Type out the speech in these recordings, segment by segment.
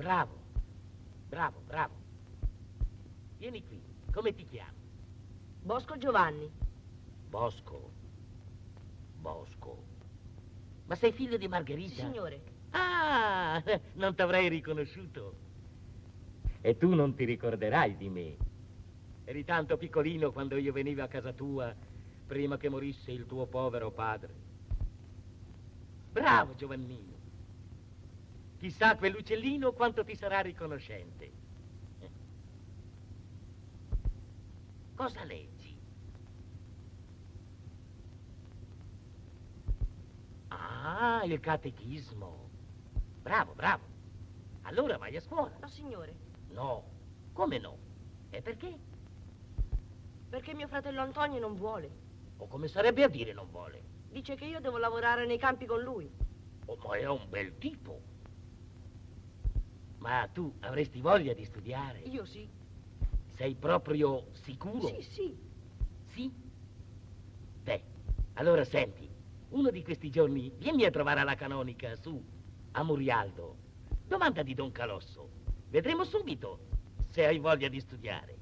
Bravo, bravo, bravo. Vieni qui, come ti chiami? Bosco Giovanni. Bosco. Bosco. Ma sei figlio di Margherita? Sì, signore. Ah, non t'avrei riconosciuto. E tu non ti ricorderai di me. Eri tanto piccolino quando io venivo a casa tua, prima che morisse il tuo povero padre. Bravo, Giovannino. Chissà quell'uccellino quanto ti sarà riconoscente. Cosa leggi? Ah, il catechismo. Bravo, bravo. Allora vai a scuola. No, signore. No. Come no? E perché? Perché mio fratello Antonio non vuole. O come sarebbe a dire non vuole? Dice che io devo lavorare nei campi con lui. Oh, ma è un bel tipo. Ma tu avresti voglia di studiare? Io sì. Sei proprio sicuro? Sì, sì. Sì? Beh, allora senti, uno di questi giorni vieni a trovare alla canonica, su, a Murialdo. Domanda di Don Calosso. Vedremo subito se hai voglia di studiare.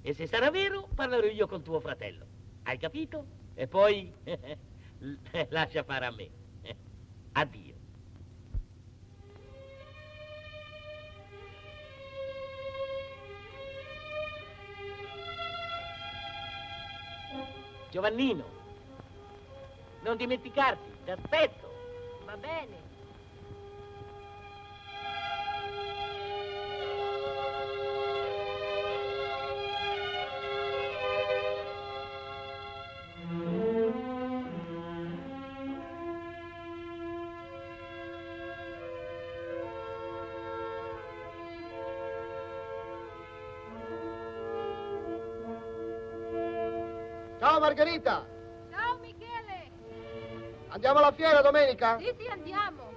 E se sarà vero, parlerò io con tuo fratello. Hai capito? E poi lascia fare a me. Addio. Giovannino, non dimenticarti, ti aspetto. Va bene. Ciao Margherita, Ciao Michele! andiamo alla fiera domenica? Sì, sì, andiamo.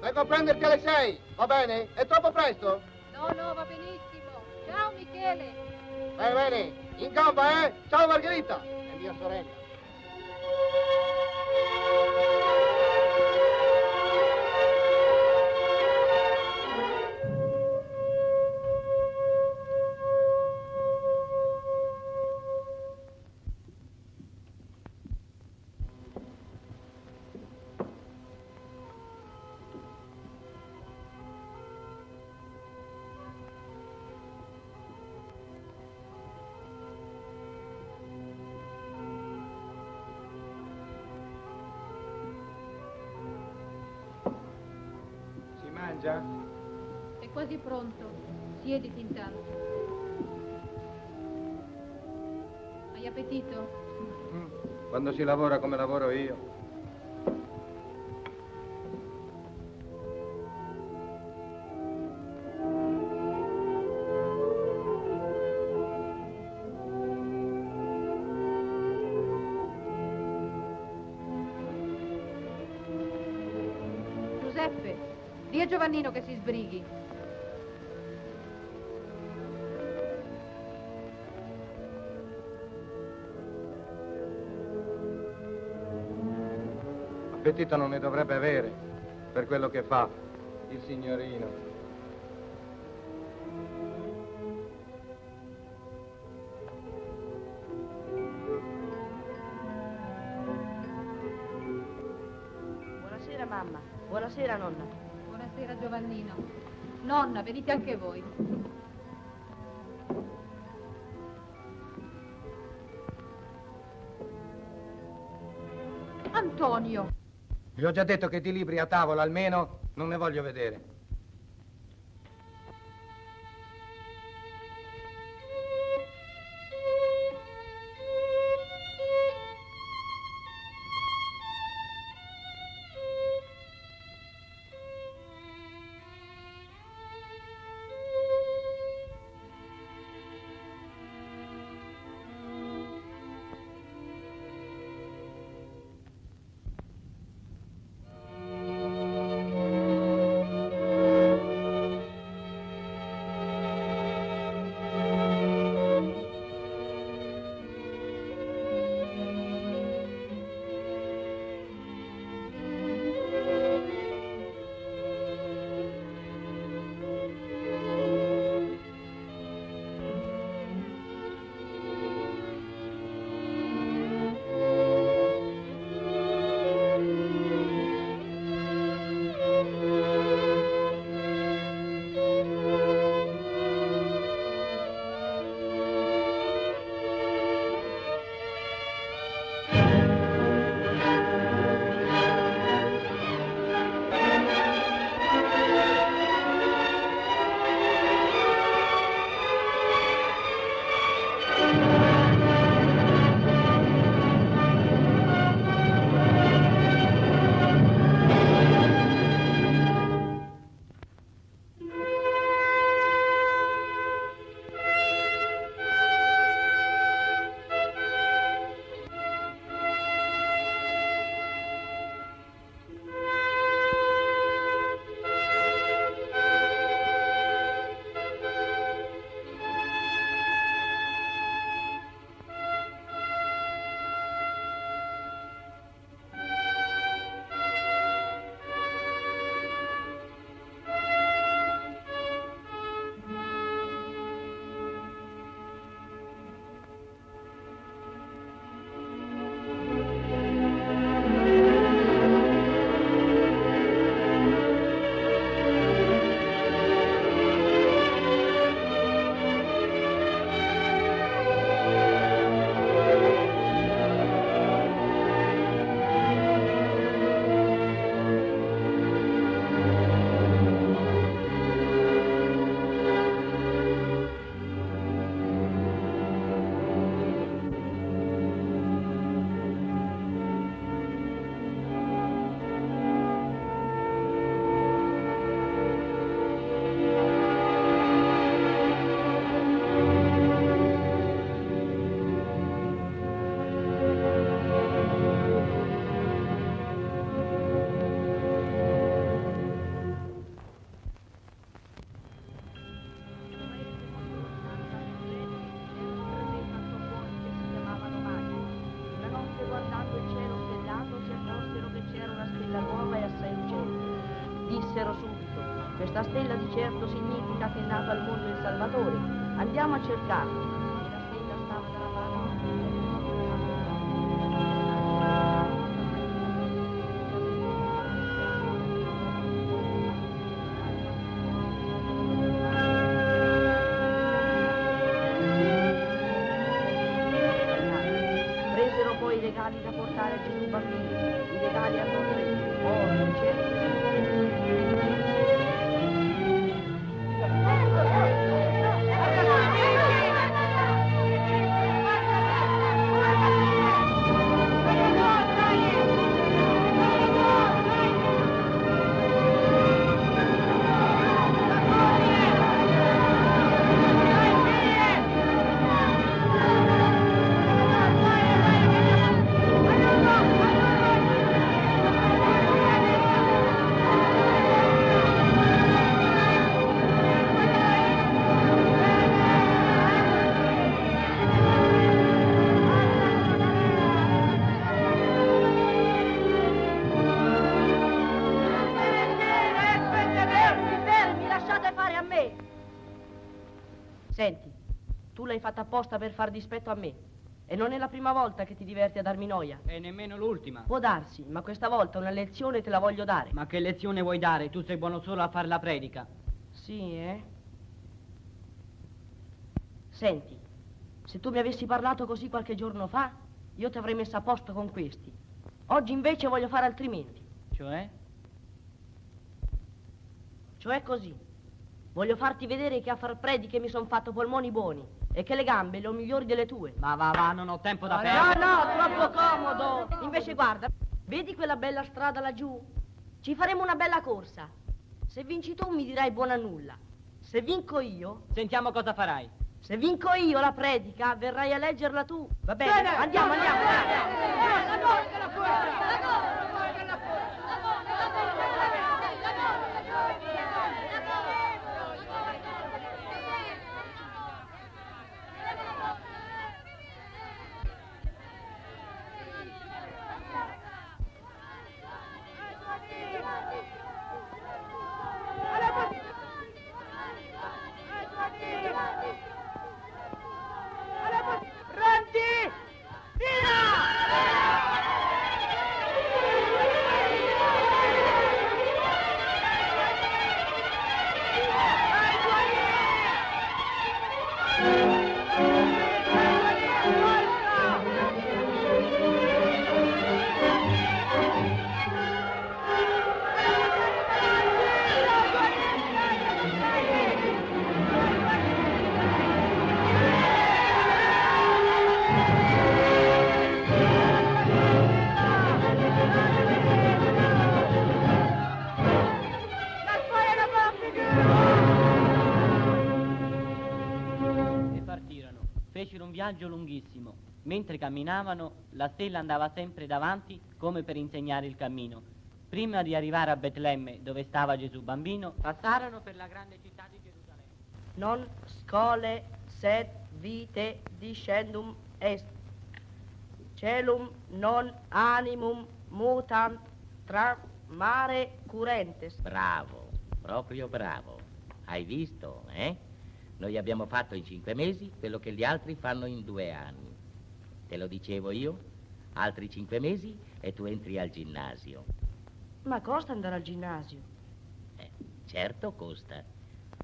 Vengo a prenderti alle 6, va bene? È troppo presto? No, no, va benissimo. Ciao Michele! Bene, bene, in gamba, eh? Ciao Margherita! È mia sorella. Pronto. Siediti intanto. Hai appetito? Mm. Quando si lavora come lavoro io. Giovannino che si sbrighi. Appetito non ne dovrebbe avere per quello che fa il signorino. Buonasera mamma. Buonasera nonna. Buonasera Giovannino. Nonna, venite anche voi. Vi ho già detto che di libri a tavola almeno non ne voglio vedere. Dissero subito. Questa stella di certo significa che è nato al mondo il Salvatore. Andiamo a cercarlo. Apposta per far dispetto a me. E non è la prima volta che ti diverti a darmi noia. E nemmeno l'ultima. Può darsi, ma questa volta una lezione te la voglio dare. Ma che lezione vuoi dare? Tu sei buono solo a fare la predica. Sì, eh? Senti, se tu mi avessi parlato così qualche giorno fa, io ti avrei messo a posto con questi. Oggi invece voglio fare altrimenti. Cioè? Cioè così. Voglio farti vedere che a far prediche mi son fatto polmoni buoni e che le gambe le ho migliori delle tue. Ma va, va, non ho tempo da No, perdere. no, troppo comodo. Invece guarda, vedi quella bella strada laggiù? Ci faremo una bella corsa. Se vinci tu mi dirai buona nulla. Se vinco io, Sentiamo cosa farai. se vinco io la predica, verrai a leggerla tu. Va bene? Andiamo, andiamo. E viaggio lunghissimo. Mentre camminavano, la stella andava sempre davanti come per insegnare il cammino. Prima di arrivare a Betlemme, dove stava Gesù bambino, passarono per la grande città di Gerusalemme. Non scole sed vite discendum est. Celum non animum mutant tra mare curentes. Bravo, proprio bravo. Hai visto, eh? Noi abbiamo fatto in cinque mesi quello che gli altri fanno in due anni. Te lo dicevo io? Altri cinque mesi e tu entri al ginnasio. Ma costa andare al ginnasio? Eh, certo costa,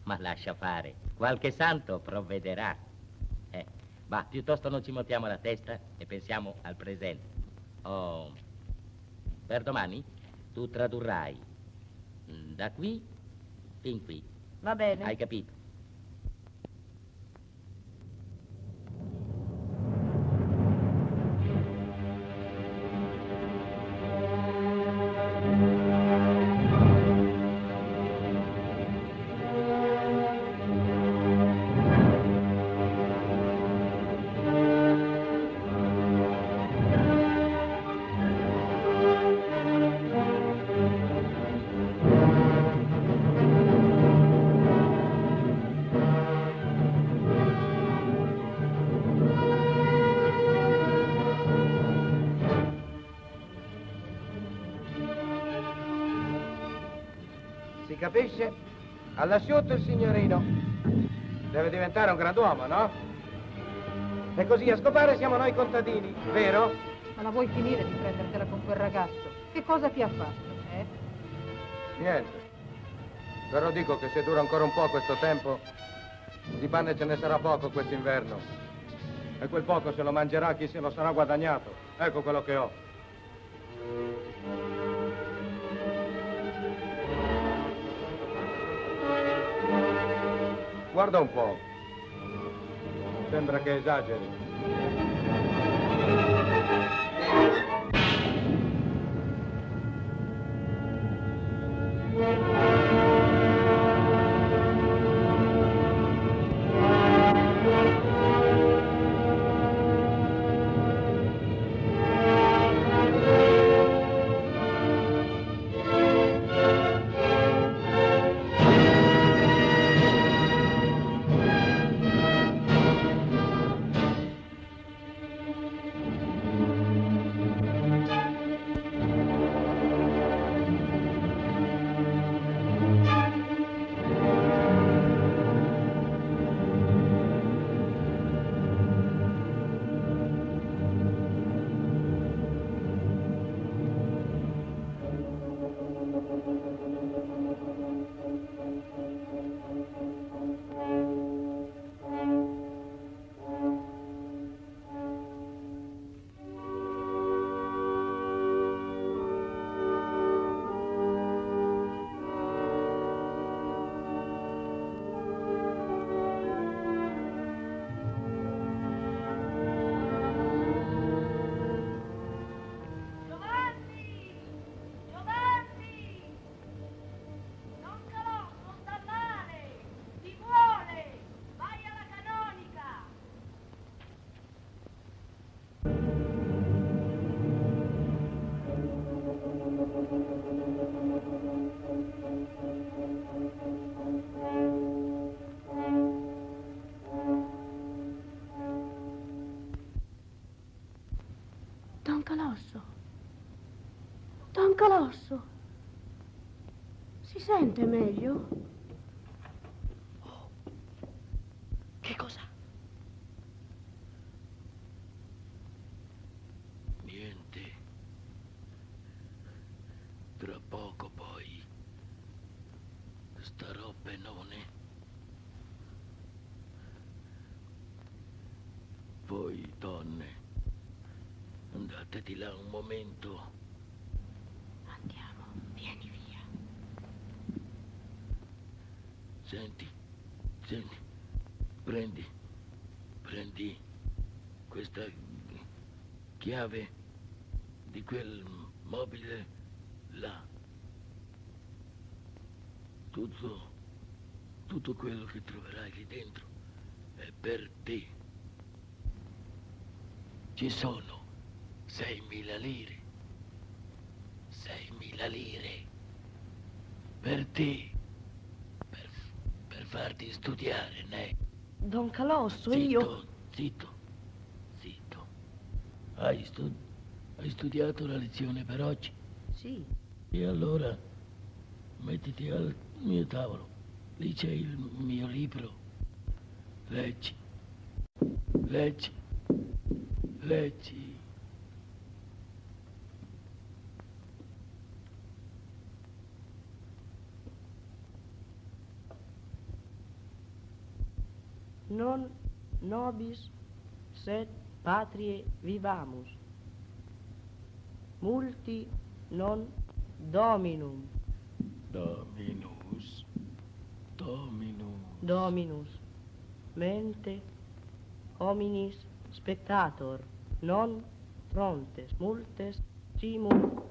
ma lascia fare. Qualche santo provvederà. Eh, ma piuttosto non ci montiamo la testa e pensiamo al presente. Oh, per domani tu tradurrai mm, da qui fin qui. Va bene. Hai capito? Ha lasciato il signorino. Deve diventare un grand'uomo, no? E così a scopare siamo noi contadini, vero? Ma la vuoi finire di prendertela con quel ragazzo? Che cosa ti ha fatto, eh? Niente. Però dico che se dura ancora un po' questo tempo, di pane ce ne sarà poco quest'inverno. E quel poco se lo mangerà chi se lo sarà guadagnato. Ecco quello che ho. Guarda un po'. Sembra che esageri. Giovanni! Don Calosso. Si sente meglio? Oh. Che cosa? Niente. Tra poco poi starò benone. Voi, donne, andate di là un momento. Andiamo, vieni via. Senti, senti, prendi, prendi questa chiave di quel mobile là. Tutto, tutto quello che troverai lì dentro è per te. Ci sono 6.000 lire. 6.000 lire. Per te. Farti studiare, né? Don Calosso, Zitto, io... zitto, zitto. Hai, stu- hai studiato la lezione per oggi? Sì, E allora mettiti al mio tavolo. Lì c'è il mio libro. Leggi. Leggi. Leggi. non nobis sed patrie vivamus. Multi non dominum. Dominus. Dominus. Dominus. Mente hominis spectator non frontes multes simul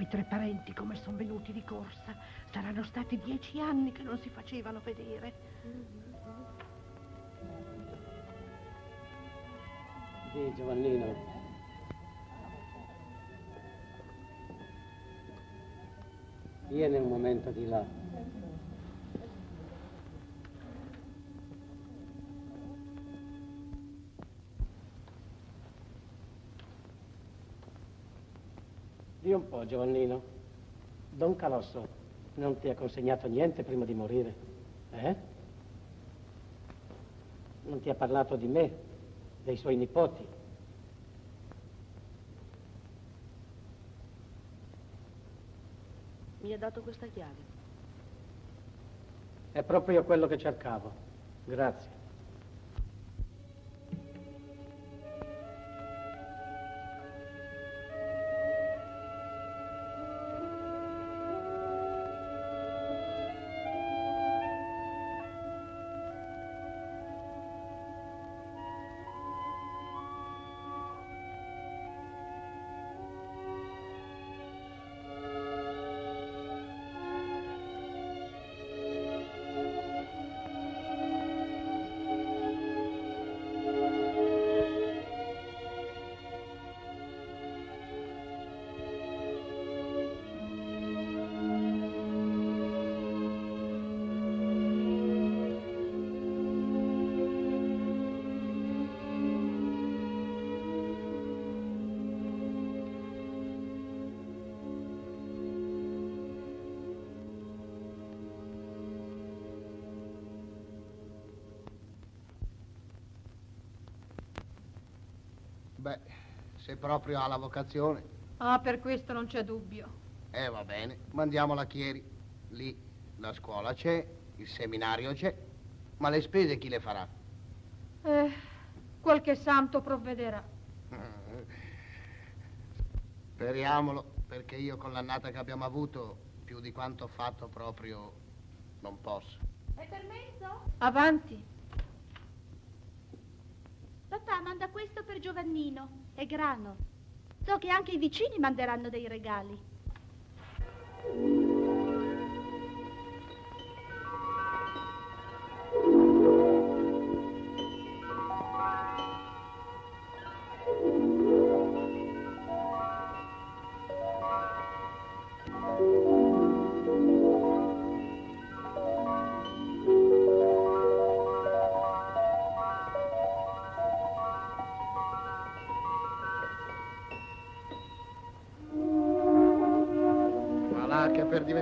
quei tre parenti come sono venuti di corsa? Saranno stati dieci anni che non si facevano vedere. Sì, Giovannino. Vieni un momento di là. Di un po', Giovannino. Don Calosso non ti ha consegnato niente prima di morire, eh? Non ti ha parlato di me, dei suoi nipoti. Mi ha dato questa chiave. È proprio quello che cercavo. Grazie. Proprio ha la vocazione, Ah, per questo non c'è dubbio. eh va bene, mandiamola a Chieri. Lì la scuola c'è, il seminario c'è, ma le spese chi le farà? Eh, qualche santo provvederà. Speriamolo, perché io con l'annata che abbiamo avuto, più di quanto ho fatto proprio, non posso. È permesso? Avanti. Papà manda questo per Giovannino. È grano. So che anche i vicini manderanno dei regali.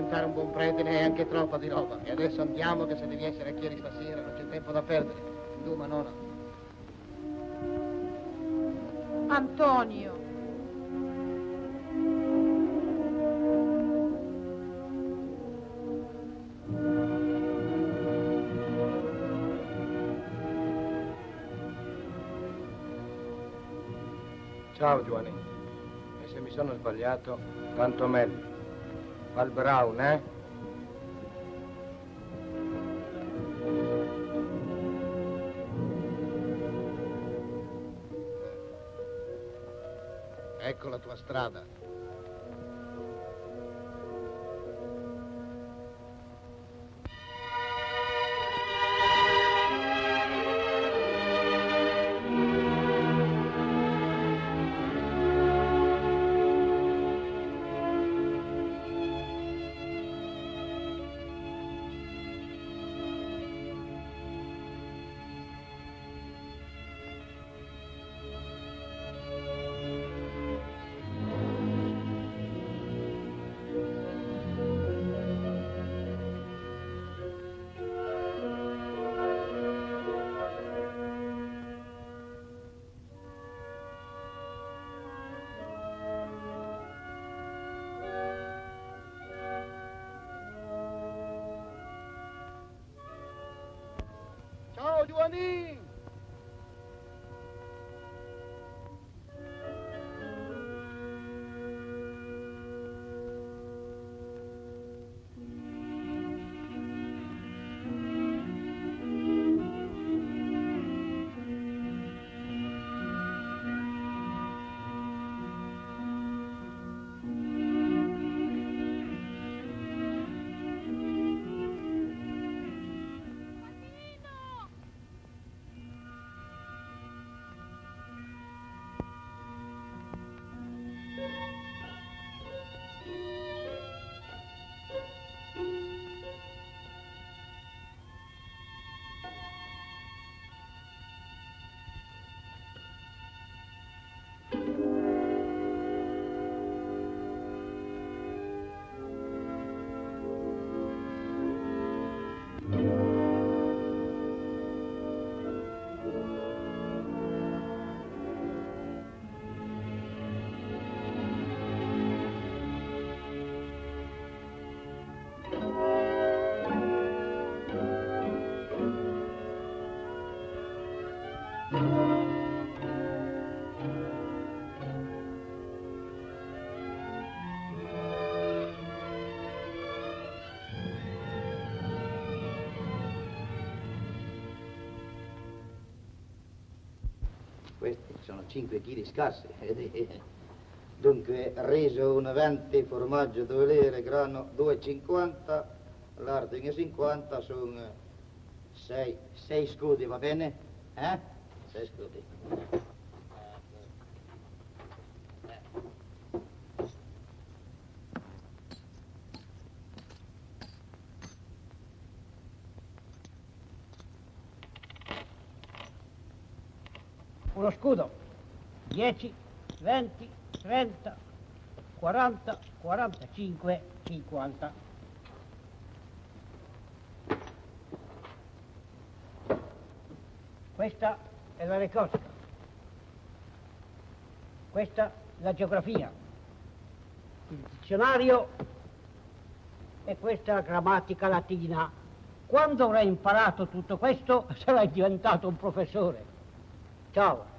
Diventare un buon prete ne hai anche troppa di roba. E adesso andiamo che se devi essere a Chieri stasera non c'è tempo da perdere. Duma, nonna. Antonio. Ciao Giovanni. E se mi sono sbagliato, tanto meglio. Fa il brown, eh? Ecco la tua strada. Questi sono 5 kg scarsi. Dunque, riso 1,20, formaggio 2 lire, grano 2,50, larding 50, sono 6, 6 scudi, va bene? Eh? 6 scudi. Uno scudo. 10, 20, 30, 40, 45, 50. Questa è la recosca. Questa la geografia. Il dizionario e questa la grammatica latina. Quando avrai imparato tutto questo sarai diventato un professore. Ciao.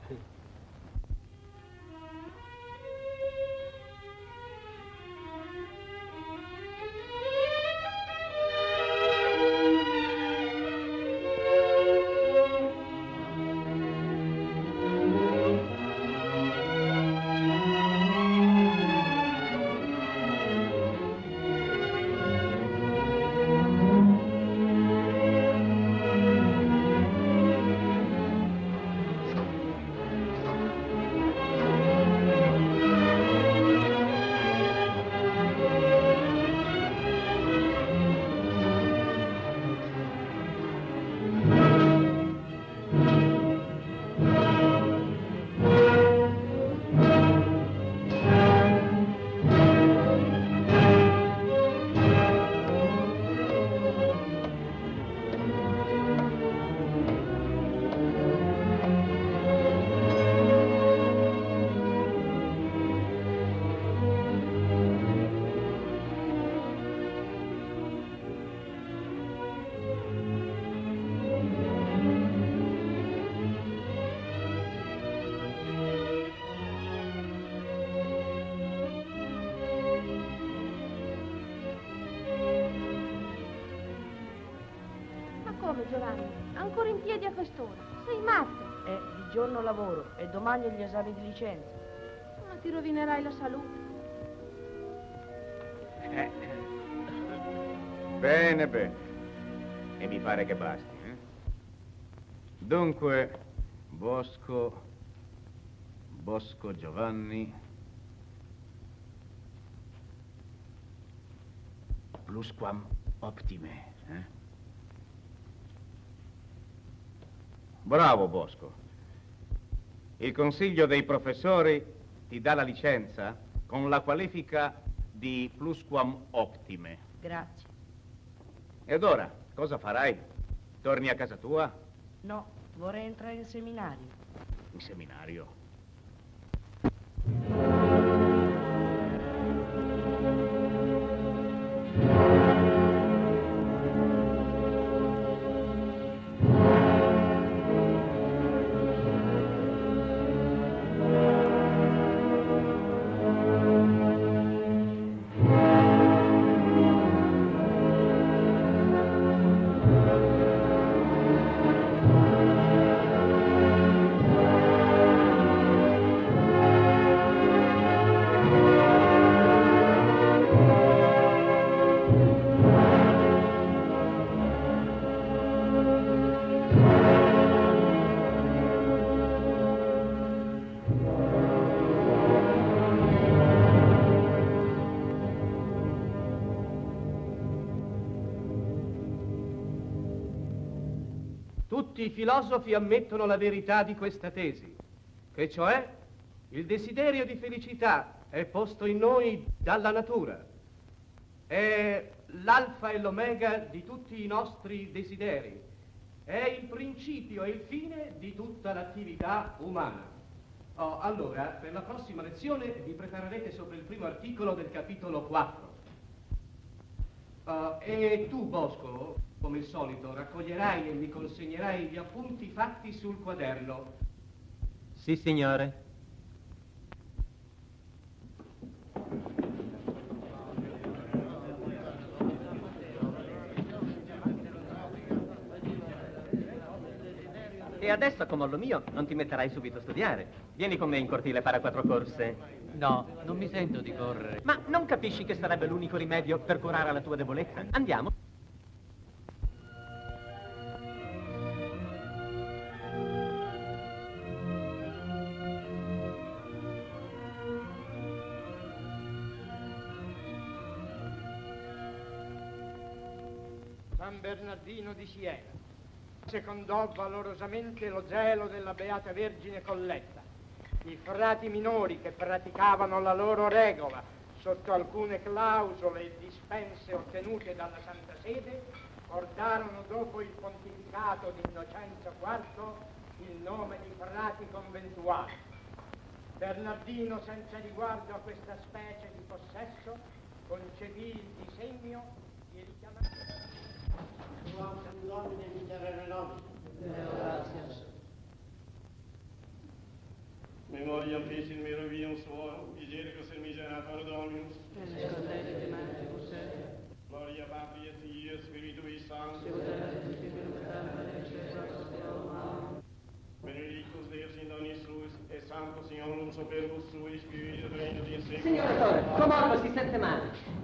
E ho gli esami di licenza. Ma ti rovinerai la salute. Eh. Bene, bene. E mi pare che basti. eh? Dunque, Bosco, Bosco Giovanni, plusquam optime. eh? Bravo, Bosco. Il consiglio dei professori ti dà la licenza con la qualifica di plusquam optime. Grazie. Ed ora, cosa farai? Torni a casa tua? No, vorrei entrare in seminario. In seminario? Tutti i filosofi ammettono la verità di questa tesi, che cioè il desiderio di felicità è posto in noi dalla natura. È l'alfa e l'omega di tutti i nostri desideri. È il principio e il fine di tutta l'attività umana. Oh, allora, per la prossima lezione vi preparerete sopra il primo articolo del capitolo 4. Uh, e tu, Bosco, Come il solito, raccoglierai e mi consegnerai gli appunti fatti sul quaderno. Sì, signore. E adesso, come lo mio, non ti metterai subito a studiare. Vieni con me in cortile para quattro corse. No, non mi sento di correre. Ma non capisci che sarebbe l'unico rimedio per curare la tua debolezza? Andiamo. San Bernardino di Siena secondò valorosamente lo zelo della Beata Vergine Colletta. I frati minori che praticavano la loro regola sotto alcune clausole e dispense ottenute dalla Santa Sede portarono dopo il pontificato di Innocenzo IV il nome di frati conventuali. Bernardino, senza riguardo a questa specie di possesso, concepì il disegno di richiamare... Domine miserere nobis. Memoriam Petin Merovium Suo, Misericus et Miserator Dominus. Gloria Patri et Filii et Spiritui Sancti. Benedictus Deus in donis suis, et Sanctus Signorum superbus sui, Spiritus Regno di Secolo. Signor Dottore, Comorbo si sente male.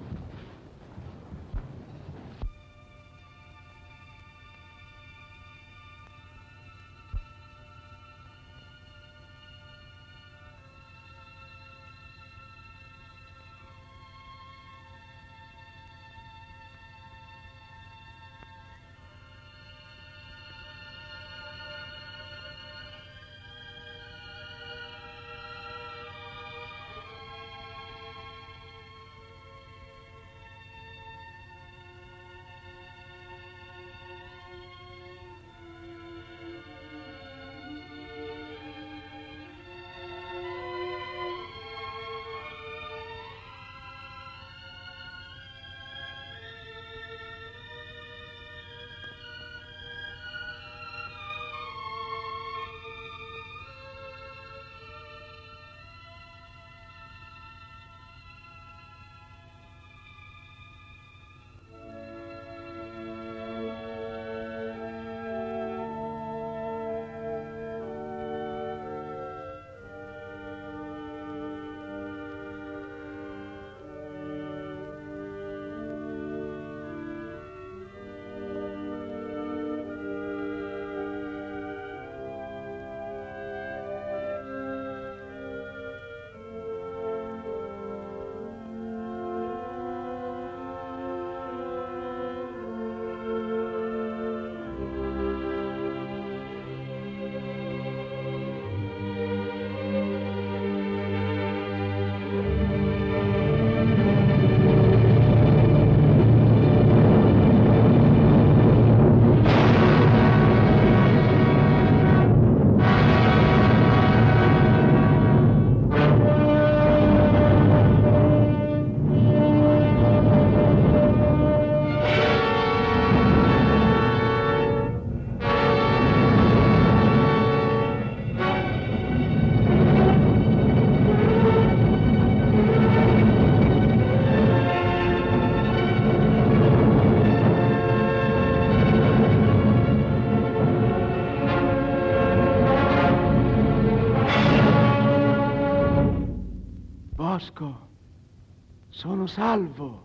Salvo.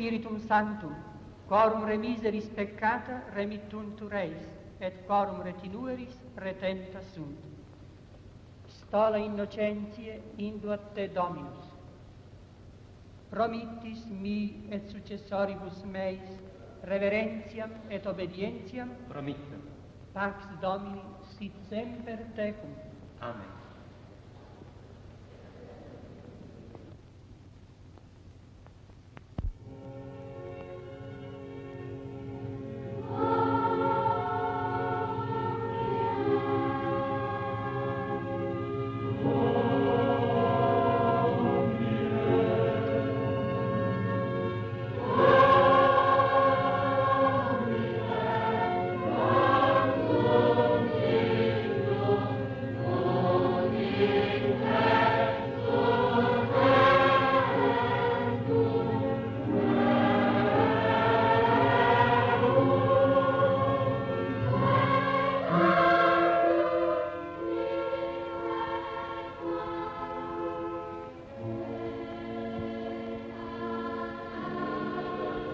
Spiritum Sanctum, quorum remiseris peccata remittuntur eis, et quorum retinueris retenta sunt. Stola innocentiae induat te Dominus. Promittis mi et successoribus meis reverentiam et obedientiam. Promittam. Pax Domini sit semper tecum. Amen. Oh.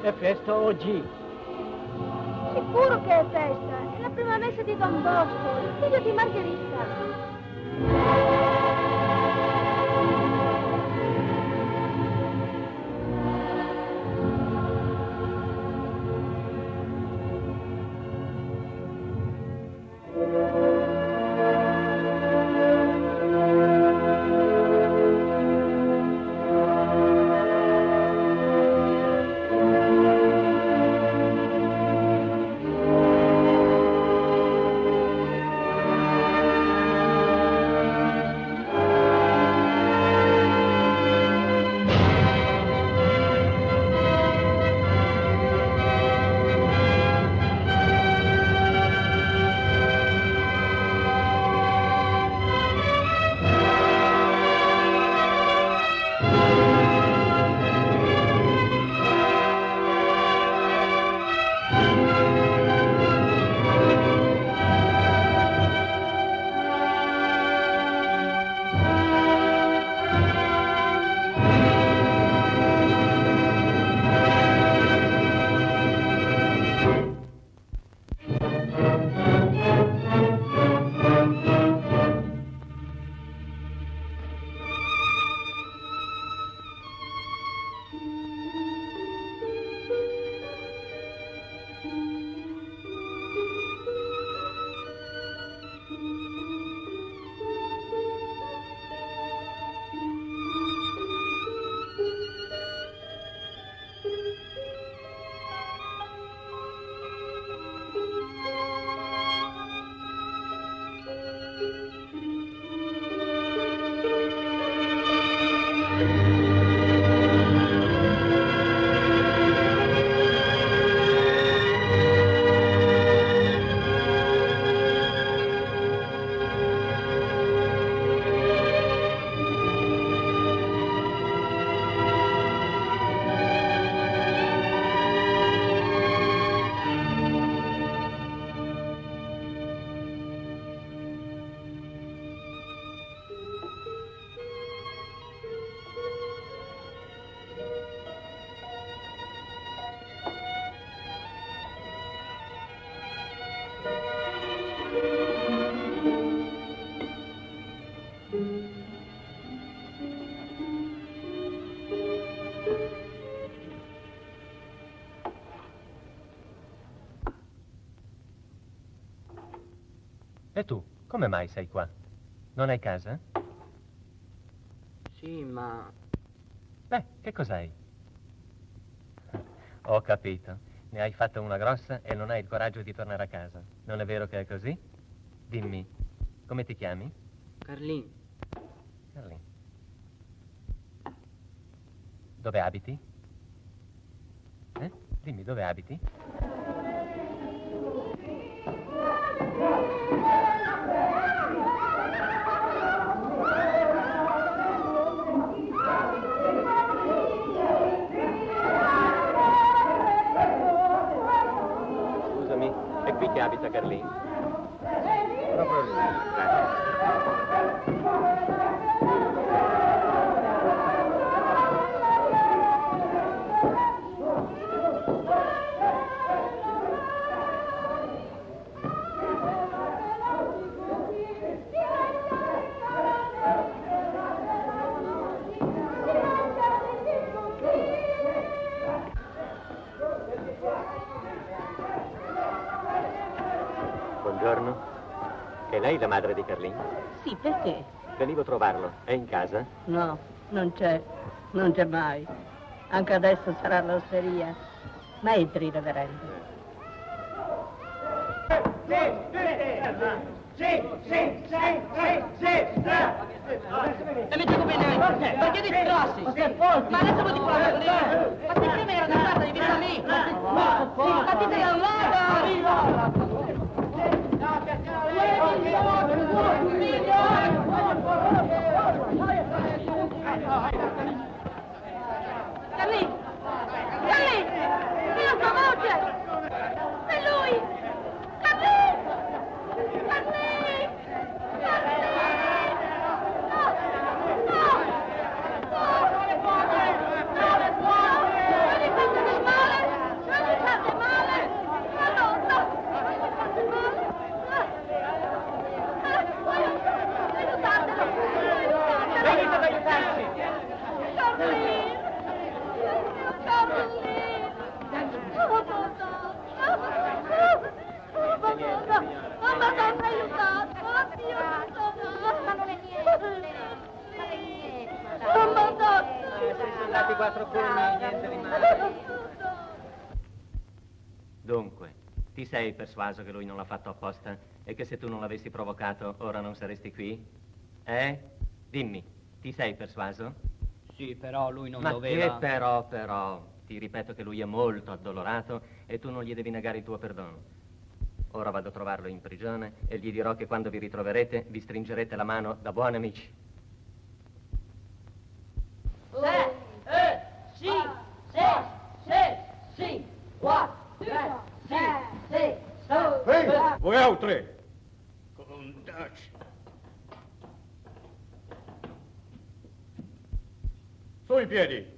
È festa oggi. Sicuro che è festa. È la prima messa di Don Bosco, il figlio di Margherita. Come mai sei qua? Non hai casa? Sì, ma Beh, che cos'hai? Ho capito. Ne hai fatta una grossa e non hai il coraggio di tornare a casa. Non è vero che è così? Dimmi, come ti chiami? Carlin, Carlin. Dove abiti? Eh? Dimmi, dove abiti? Qui che abita Proprio lì. lei la madre di Carlin? Sì, perché? Venivo a trovarlo. È in casa? No, non c'è. Non c'è mai. Anche adesso sarà all'osteria. Ma entri, reverendo. Sì, sì, sì, sì, sì, E mi dico bene, perché ti strassi? Ma adesso vuoi dire la? Ma ti prima era da parte di vita mia. Ma ti da un Carlì! Carlì! Dio sua voce! È lui! Carlì! Carlì! Venite ad aiutarci! Mamma, non mi aiutato! Oddio, ma non è niente! Mamma, andati quattro fulmini, niente di male. Dunque, ti sei persuaso che lui non l'ha fatto apposta e che se tu non l'avessi provocato ora non saresti qui? Eh? Dimmi, ti sei persuaso? Sì, però lui non Ma doveva... che però, però? Ti ripeto che lui è molto addolorato e tu non gli devi negare il tuo perdono. Ora vado a trovarlo in prigione e gli dirò che quando vi ritroverete vi stringerete la mano da buoni amici. 4, 3, 5, 6, 7, Voi altri! Contaci! Su in piedi!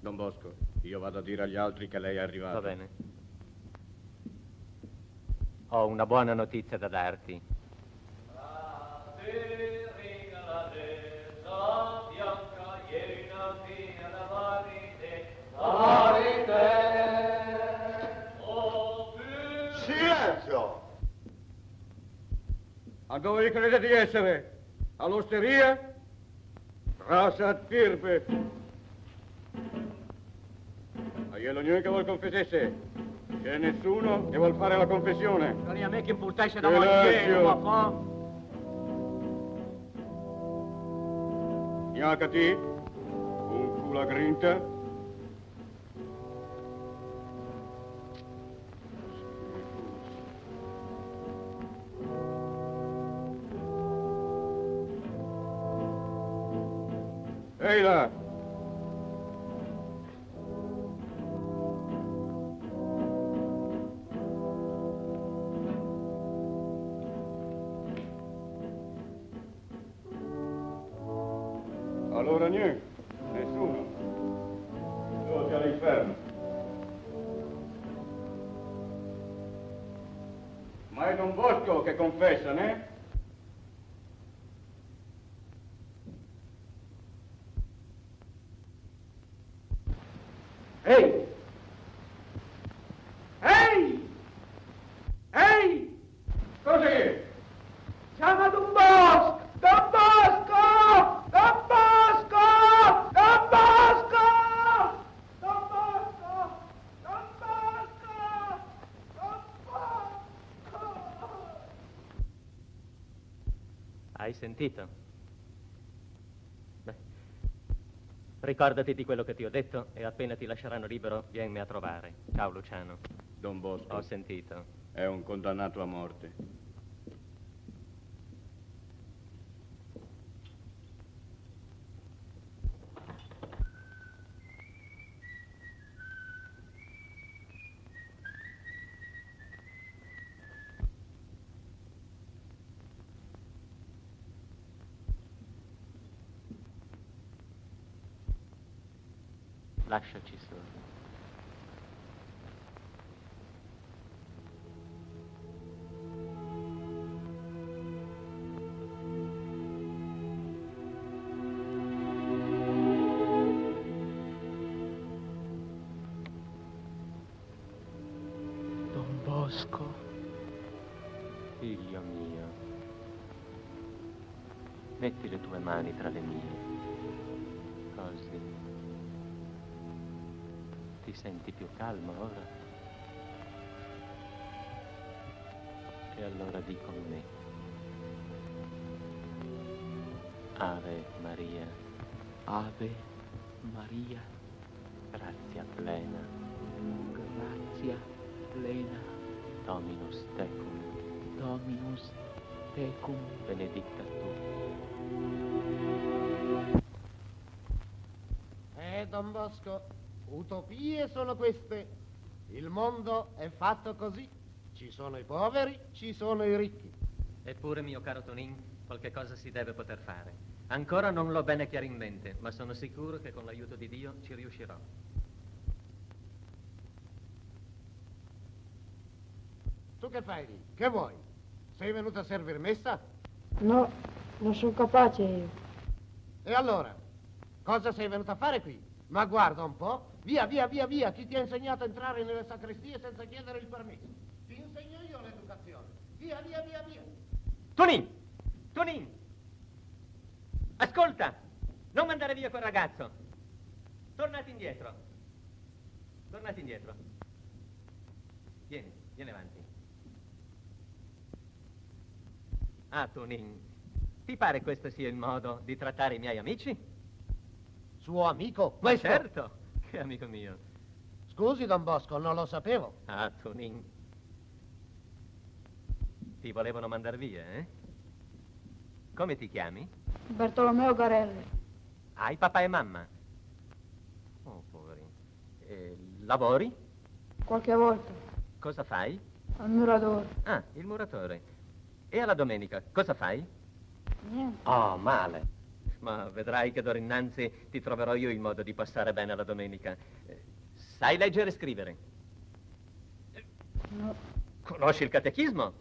Don Bosco, io vado a dire agli altri che lei è arrivato. Va bene. Ho una buona notizia da darti. Silenzio! A dove vi credete di essere? All'osteria? Rasa Tirpe. Ma glielo che vuol confessesse? C'è nessuno che vuol fare la confessione? Non è a me che imputasse da mangiare, ma fa... Gnacati, un culo a grinta. Ehi là! Sentito? Beh, ricordati di quello che ti ho detto e appena ti lasceranno libero vienmi a trovare. Ciao Luciano. Don Bosco. Ho sentito. È un condannato a morte. Tecum. Benedicta tu. Eh, Don Bosco, utopie sono queste. Il mondo è fatto così. Ci sono i poveri, ci sono i ricchi. Eppure, mio caro Tonin, qualche cosa si deve poter fare. Ancora non l'ho bene chiaro in mente, ma sono sicuro che con l'aiuto di Dio ci riuscirò. Tu che fai lì? Che vuoi? Sei venuto a servire messa? No, non sono capace io. E allora? Cosa sei venuto a fare qui? Ma guarda un po'. Via, via, via, via. Chi ti ha insegnato a entrare nelle sacrestie senza chiedere il permesso? Ti insegno io l'educazione. Via, via, via, via. Tonin! Tonin! Ascolta! Non mandare via quel ragazzo! Tornati indietro. Tornati indietro. Vieni, vieni avanti. Ah, Tonin, ti pare questo sia il modo di trattare i miei amici? Suo amico? Ma Questo? certo, che amico mio. Scusi, Don Bosco, non lo sapevo. Ah, Tonin. Ti volevano mandar via, eh? Come ti chiami? Bartolomeo Garelli. Hai papà e mamma? Oh, poveri. E lavori? Qualche volta. Cosa fai? Al muratore. Ah, il muratore. E alla domenica cosa fai? Niente. Oh, male. Ma vedrai che d'ora innanzi ti troverò io il modo di passare bene la domenica. Eh, Sai leggere e scrivere? No. Conosci il catechismo?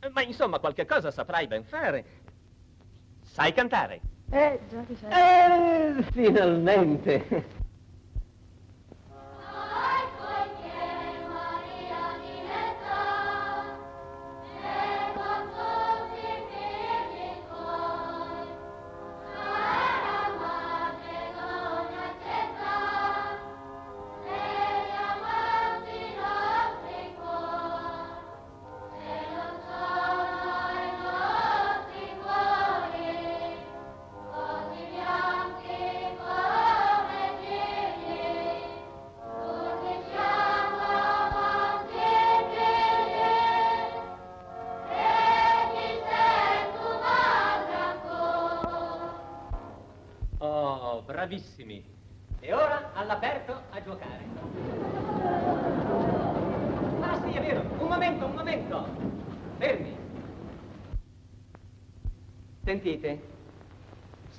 Eh, Ma insomma, qualche cosa saprai ben fare. Sai cantare? Eh, già che sai. Eh, finalmente.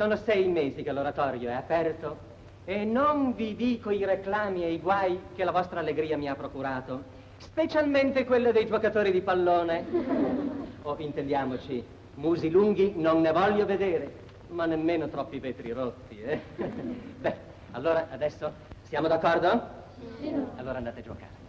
Sono sei mesi che l'oratorio è aperto e non vi dico i reclami e i guai che la vostra allegria mi ha procurato, specialmente quello dei giocatori di pallone. O intendiamoci, musi lunghi non ne voglio vedere, ma nemmeno troppi vetri rotti, eh? Beh, allora adesso siamo d'accordo? Sì. Allora andate a giocare.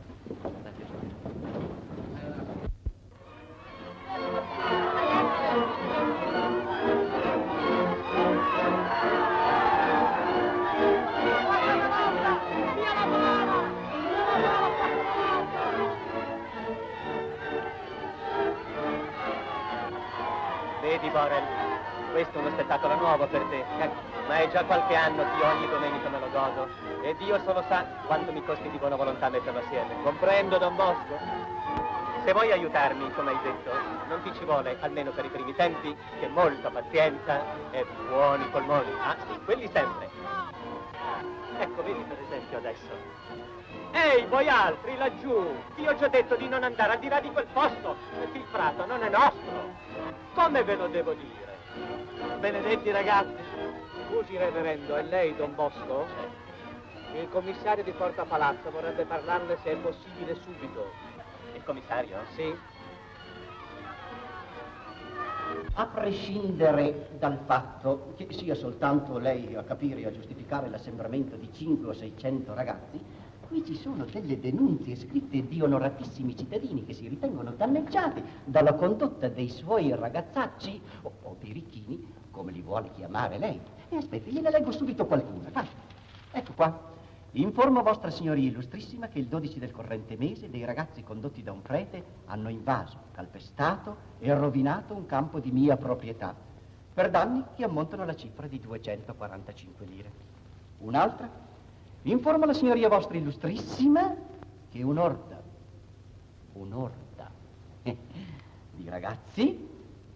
Borel, questo è uno spettacolo nuovo per te, ma è già qualche anno che ogni domenica me lo godo e Dio solo sa quanto mi costi di buona volontà metterlo assieme. Comprendo, Don Bosco? Se vuoi aiutarmi, come hai detto, non ti ci vuole, almeno per i primi tempi, che molta pazienza e buoni polmoni. Ah, sì, quelli sempre. Ecco, vedi per esempio adesso. Ehi, voi altri laggiù, ti ho già detto di non andare al di là di quel posto, il prato non è nostro. Come ve lo devo dire? Benedetti ragazzi, scusi reverendo, è lei Don Bosco? Il commissario di Porta Palazzo vorrebbe parlarle se è possibile subito. Il commissario? Sì. A prescindere dal fatto che sia soltanto lei a capire e a giustificare l'assembramento di 5 o 600 ragazzi, qui ci sono delle denunzie scritte di onoratissimi cittadini che si ritengono danneggiati dalla condotta dei suoi ragazzacci, o, o birichini, come li vuole chiamare lei. E aspetti, gliene leggo subito qualcuna. Vai. Ecco qua. Informo vostra signoria illustrissima che il 12 del corrente mese dei ragazzi condotti da un prete hanno invaso, calpestato e rovinato un campo di mia proprietà per danni che ammontano alla cifra di 245 lire. Un'altra. Informo la signoria vostra illustrissima che un'orda, un'orda di ragazzi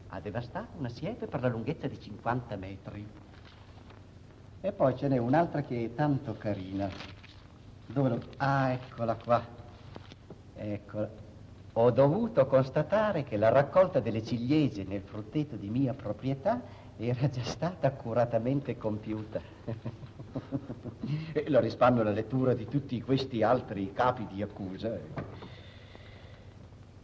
ha devastato una siepe per la lunghezza di 50 metri. E poi ce n'è un'altra che è tanto carina. Dove lo... Ah, eccola qua. Eccola. Ho dovuto constatare che la raccolta delle ciliegie nel frutteto di mia proprietà era già stata accuratamente compiuta. e lo risparmio la lettura di tutti questi altri capi di accusa.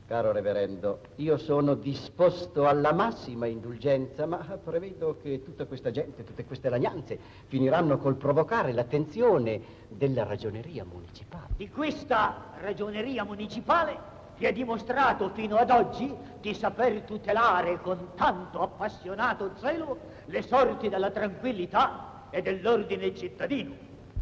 Caro reverendo, io sono disposto alla massima indulgenza, ma prevedo che tutta questa gente, tutte queste lagnanze, finiranno col provocare l'attenzione della ragioneria municipale. Di questa ragioneria municipale che ha dimostrato fino ad oggi di saper tutelare con tanto appassionato zelo le sorti della tranquillità e dell'ordine cittadino.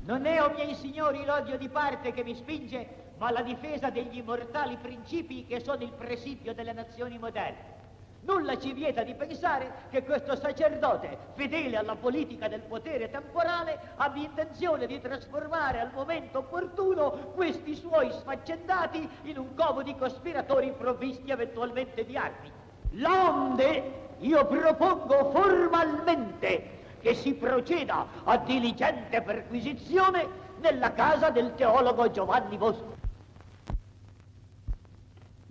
Non è, o miei signori, l'odio di parte che mi spinge, ma la difesa degli immortali principi che sono il presidio delle nazioni moderne. Nulla ci vieta di pensare che questo sacerdote, fedele alla politica del potere temporale, abbia intenzione di trasformare al momento opportuno questi suoi sfaccendati in un covo di cospiratori provvisti eventualmente di armi. L'onde io propongo formalmente che si proceda a diligente perquisizione nella casa del teologo Giovanni Bosco.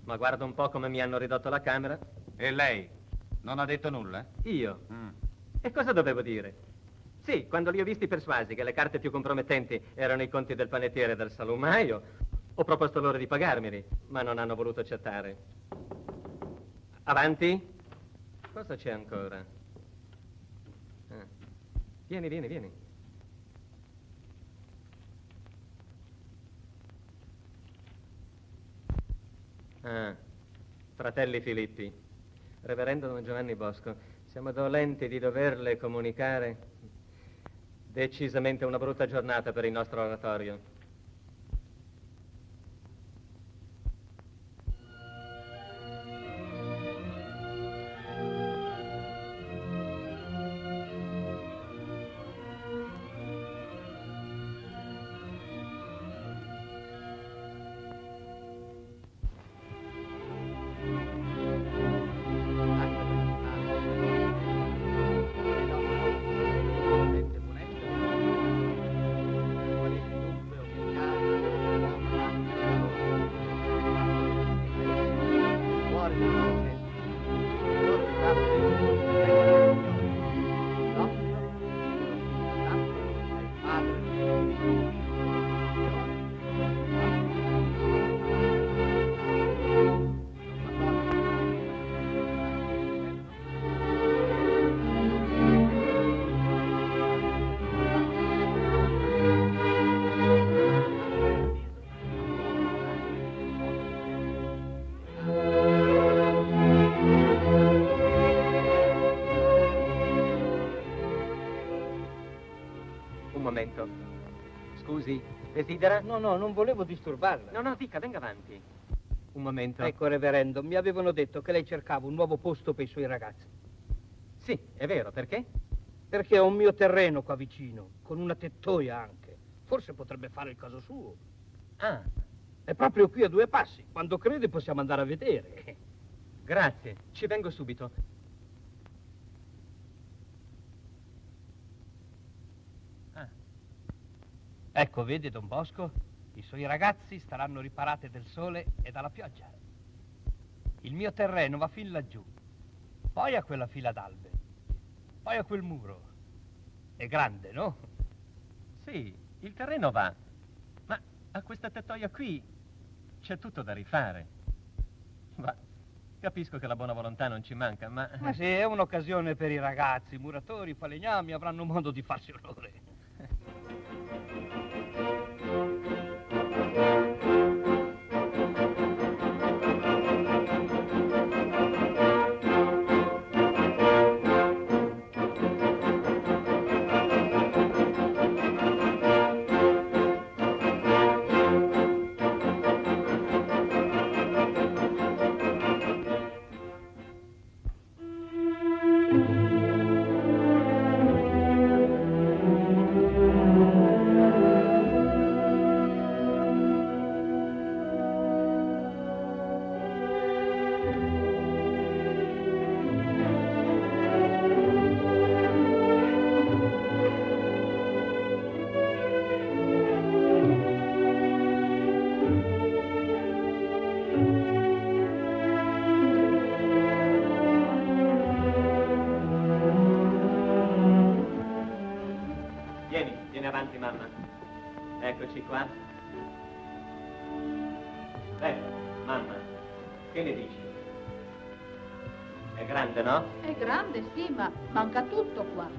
Ma guarda un po' come mi hanno ridotto la camera. E lei? Non ha detto nulla? Io? Mm. E cosa dovevo dire? Sì, quando li ho visti persuasi che le carte più compromettenti erano i conti del panettiere e del salumaio, ho proposto loro di pagarmeli, ma non hanno voluto accettare. Avanti? Cosa c'è ancora? Ah. Vieni, vieni, vieni. Ah, fratelli Filippi, reverendo Don Giovanni Bosco, siamo dolenti di doverle comunicare decisamente una brutta giornata per il nostro oratorio. Desidera? No, no, non volevo disturbarla. No, no, dica, venga avanti. Un momento. Ecco, reverendo, mi avevano detto che lei cercava un nuovo posto per i suoi ragazzi. Sì, è vero, perché? Perché ho un mio terreno qua vicino, con una tettoia anche. Forse potrebbe fare il caso suo. Ah. È proprio qui a due passi. Quando crede possiamo andare a vedere. Grazie, ci vengo subito. Ecco, vede, Don Bosco, i suoi ragazzi staranno riparate del sole e dalla pioggia. Il mio terreno va fin laggiù, poi a quella fila d'albe, poi a quel muro. È grande, no? Sì, il terreno va, ma a questa tettoia qui c'è tutto da rifare. Ma capisco che la buona volontà non ci manca, ma... Ma sì, è un'occasione per i ragazzi, i muratori, i falegnami avranno modo di farsi onore.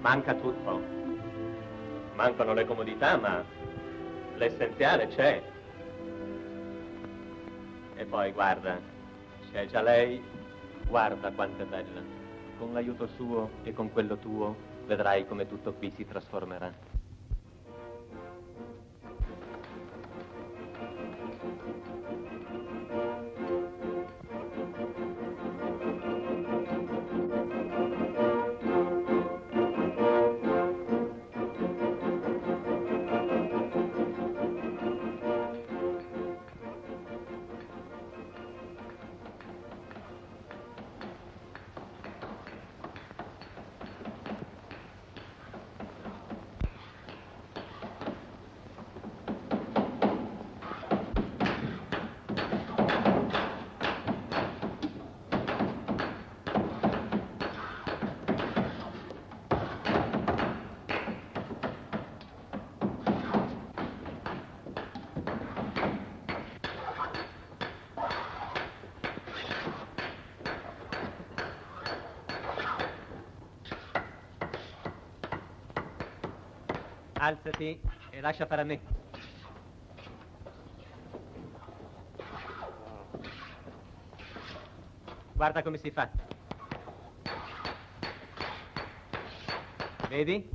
Manca tutto. Mancano le comodità, ma l'essenziale c'è. E poi, guarda, c'è già lei. Guarda quanto è bella. Con l'aiuto suo e con quello tuo, vedrai come tutto qui si trasformerà. Alzati e lascia fare a me. Guarda come si fa. Vedi?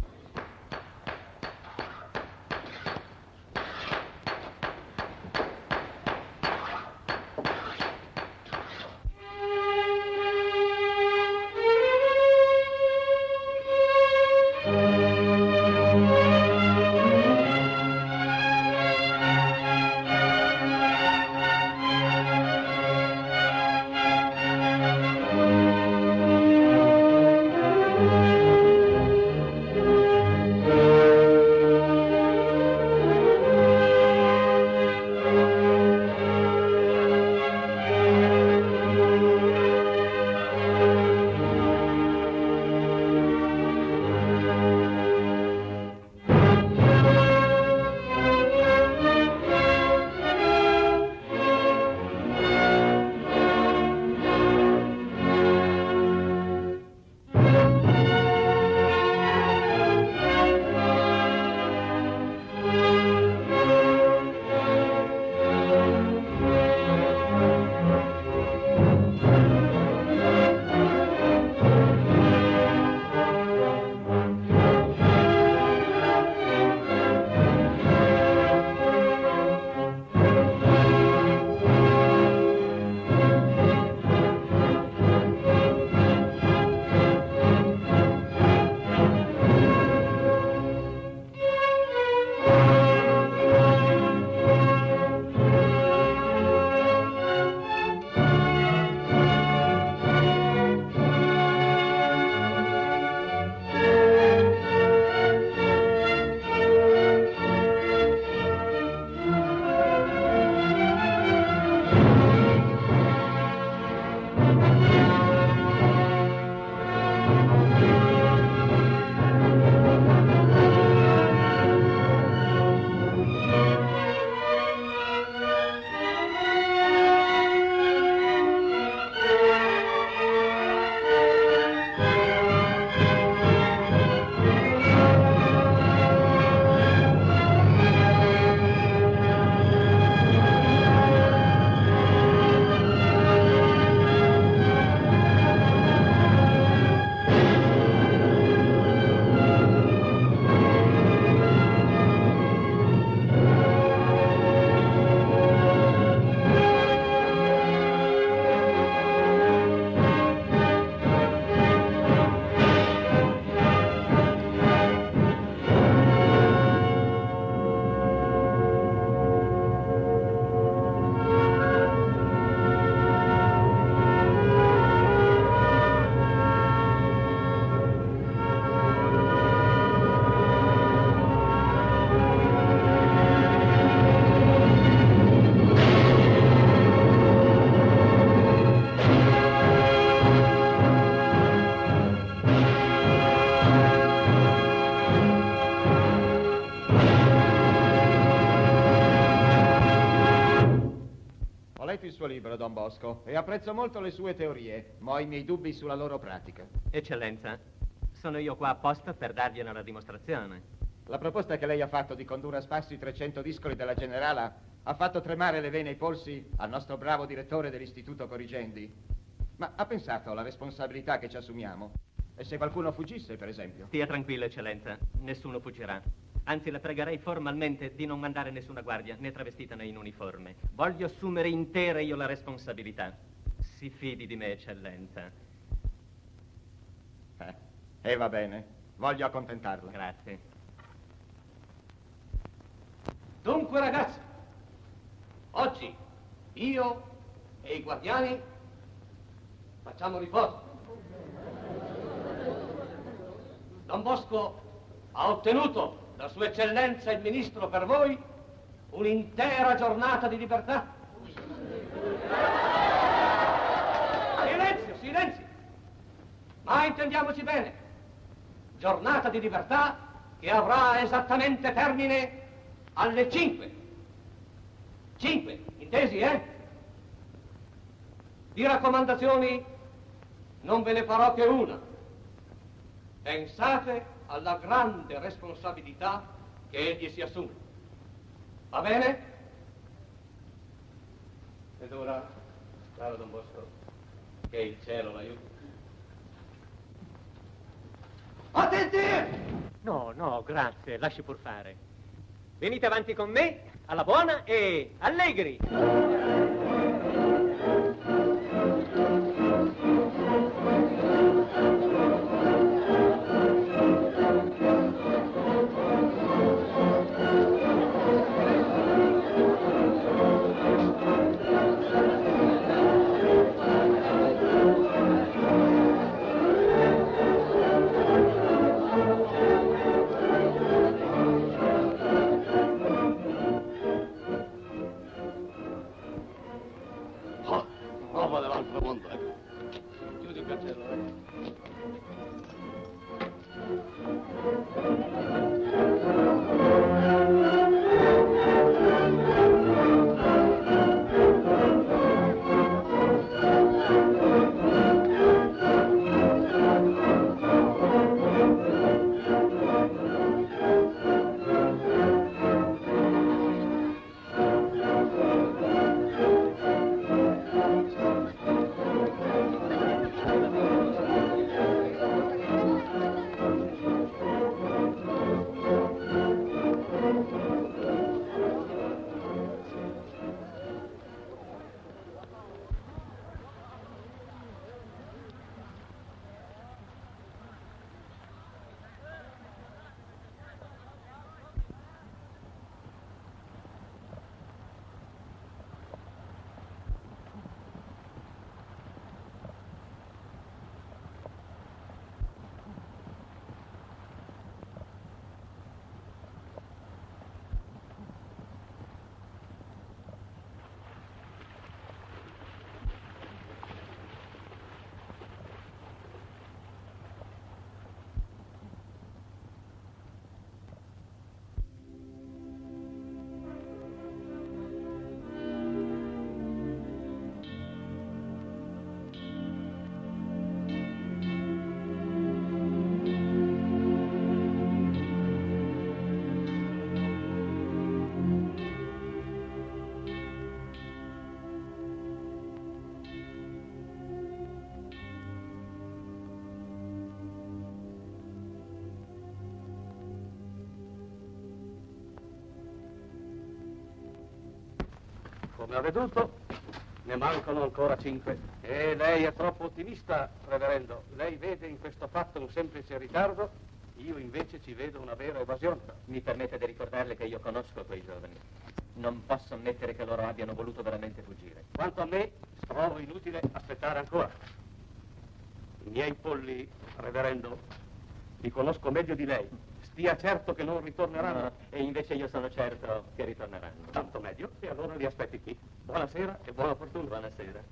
Bosco, e apprezzo molto le sue teorie, ma ho i miei dubbi sulla loro pratica. Eccellenza, sono io qua apposta per dargliene la dimostrazione. La proposta che lei ha fatto di condurre a spasso i 300 discoli della Generala ha fatto tremare le vene e i polsi al nostro bravo direttore dell'Istituto Corrigendi. Ma ha pensato alla responsabilità che ci assumiamo? E se qualcuno fuggisse, per esempio? Stia tranquillo, eccellenza, nessuno fuggirà. Anzi, la pregherei formalmente di non mandare nessuna guardia, né travestita né in uniforme. Voglio assumere intera io la responsabilità. Si fidi di me, eccellenza. Eh, e va bene, voglio accontentarla. Grazie. Dunque, ragazzi, oggi io e i guardiani facciamo riposo. Don Bosco ha ottenuto da Sua Eccellenza il Ministro per voi un'intera giornata di libertà. Silenzio, silenzio! Ma intendiamoci bene, giornata di libertà che avrà esattamente termine alle 5. 5, intesi, eh? Di raccomandazioni non ve ne farò che una. Pensate alla grande responsabilità che egli si assume. Va bene? Ed ora, caro Don Bosco, che il cielo l'aiuti. Attenti! No, no, grazie, lasci pur fare. Venite avanti con me, alla buona e allegri. Come ha veduto, ne mancano ancora cinque. E lei è troppo ottimista, reverendo. Lei vede in questo fatto un semplice ritardo, io invece ci vedo una vera evasione. Mi permette di ricordarle che io conosco quei giovani. Non posso ammettere che loro abbiano voluto veramente fuggire. Quanto a me, trovo inutile aspettare ancora. I miei polli, reverendo, li conosco meglio di lei. Stia certo che non ritorneranno. No, e invece io sono certo che ritorneranno. Tanto meglio, e allora li aspetti qui. Buonasera e buona fortuna. Buonasera.